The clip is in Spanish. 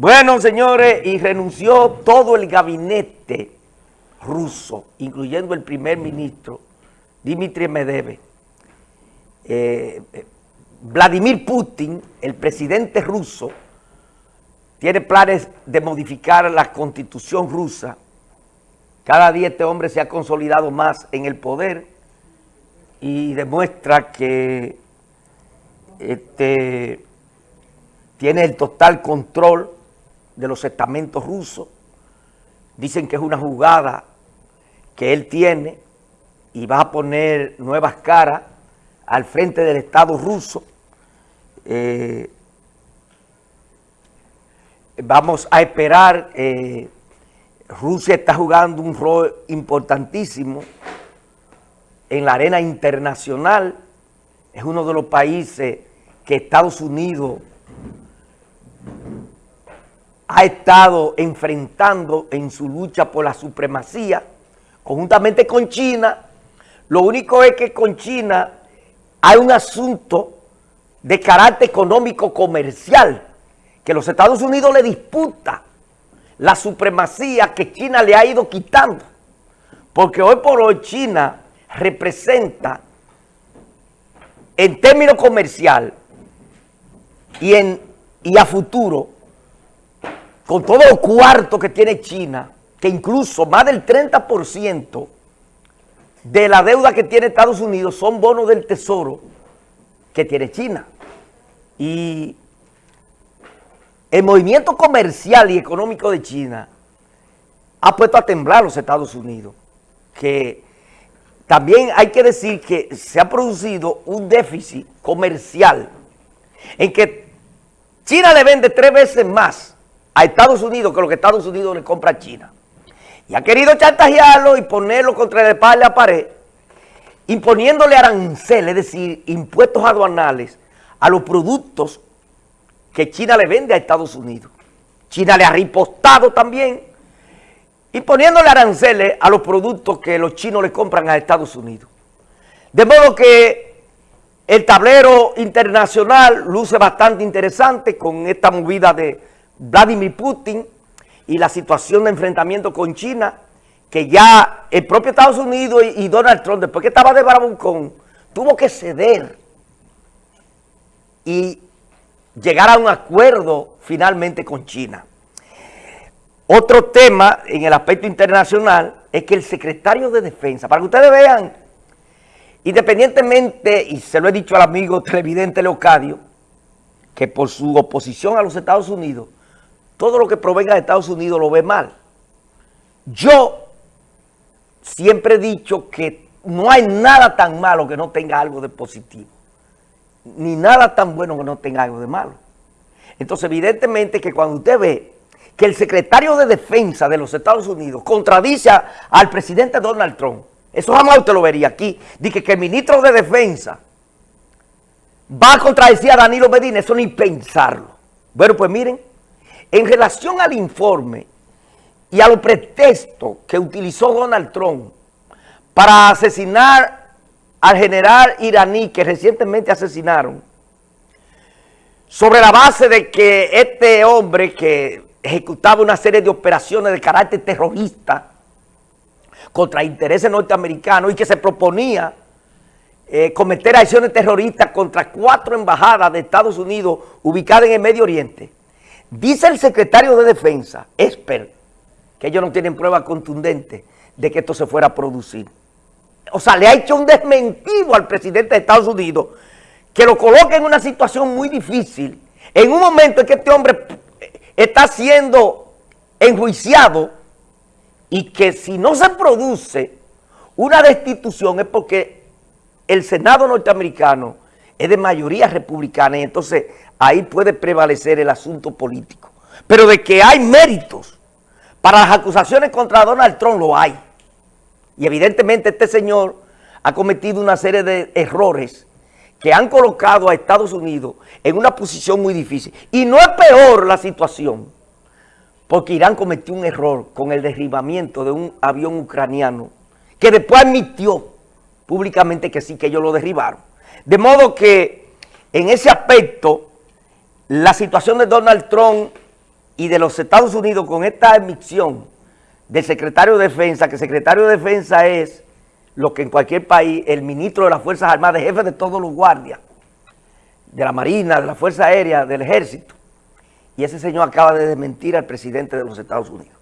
Bueno, señores, y renunció todo el gabinete ruso, incluyendo el primer ministro, Dmitry Medvedev. Eh, eh, Vladimir Putin, el presidente ruso, tiene planes de modificar la constitución rusa. Cada día este hombre se ha consolidado más en el poder y demuestra que este, tiene el total control de los estamentos rusos. Dicen que es una jugada que él tiene y va a poner nuevas caras al frente del Estado ruso. Eh, vamos a esperar. Eh, Rusia está jugando un rol importantísimo en la arena internacional. Es uno de los países que Estados Unidos ha estado enfrentando en su lucha por la supremacía, conjuntamente con China. Lo único es que con China hay un asunto de carácter económico comercial, que los Estados Unidos le disputa la supremacía que China le ha ido quitando. Porque hoy por hoy China representa en términos comercial y, en, y a futuro con todo el cuarto que tiene China, que incluso más del 30% de la deuda que tiene Estados Unidos son bonos del tesoro que tiene China. Y el movimiento comercial y económico de China ha puesto a temblar los Estados Unidos, que también hay que decir que se ha producido un déficit comercial en que China le vende tres veces más a Estados Unidos que lo que Estados Unidos le compra a China. Y ha querido chantajearlo y ponerlo contra el espalda la pared, imponiéndole aranceles, es decir, impuestos aduanales a los productos que China le vende a Estados Unidos. China le ha ripostado también, imponiéndole aranceles a los productos que los chinos le compran a Estados Unidos. De modo que el tablero internacional luce bastante interesante con esta movida de Vladimir Putin y la situación de enfrentamiento con China, que ya el propio Estados Unidos y, Donald Trump, después que estaba de Bravuncón, tuvo que ceder y llegar a un acuerdo finalmente con China. Otro tema en el aspecto internacional es que el secretario de Defensa, para que ustedes vean, independientemente, y se lo he dicho al amigo televidente Leocadio, que por su oposición a los Estados Unidos, todo lo que provenga de Estados Unidos lo ve mal. Yo siempre he dicho que no hay nada tan malo que no tenga algo de positivo, ni nada tan bueno que no tenga algo de malo. Entonces, evidentemente que cuando usted ve que el secretario de Defensa de los Estados Unidos contradice al presidente Donald Trump, eso jamás usted lo vería aquí, dice que el ministro de Defensa va a contradecir a Danilo Medina, eso ni pensarlo. Bueno, pues miren, en relación al informe y a los pretextos que utilizó Donald Trump para asesinar al general iraní que recientemente asesinaron, sobre la base de que este hombre que ejecutaba una serie de operaciones de carácter terrorista contra intereses norteamericanos y que se proponía eh, cometer acciones terroristas contra cuatro embajadas de Estados Unidos ubicadas en el Medio Oriente, Dice el secretario de Defensa, Esper, que ellos no tienen prueba contundente de que esto se fuera a producir. O sea, le ha hecho un desmentido al presidente de Estados Unidos que lo coloca en una situación muy difícil. En un momento en que este hombre está siendo enjuiciado y que si no se produce una destitución es porque el Senado norteamericano es de mayoría republicana y entonces ahí puede prevalecer el asunto político. Pero de que hay méritos para las acusaciones contra Donald Trump, lo hay. Y evidentemente este señor ha cometido una serie de errores que han colocado a Estados Unidos en una posición muy difícil. Y no es peor la situación, porque Irán cometió un error con el derribamiento de un avión ucraniano, que después admitió públicamente que sí, que ellos lo derribaron. De modo que en ese aspecto la situación de Donald Trump y de los Estados Unidos con esta emisión del secretario de Defensa, que secretario de Defensa es lo que en cualquier país, el ministro de las Fuerzas Armadas, jefe de todos los guardias, de la Marina, de la Fuerza Aérea, del Ejército. Y ese señor acaba de desmentir al presidente de los Estados Unidos.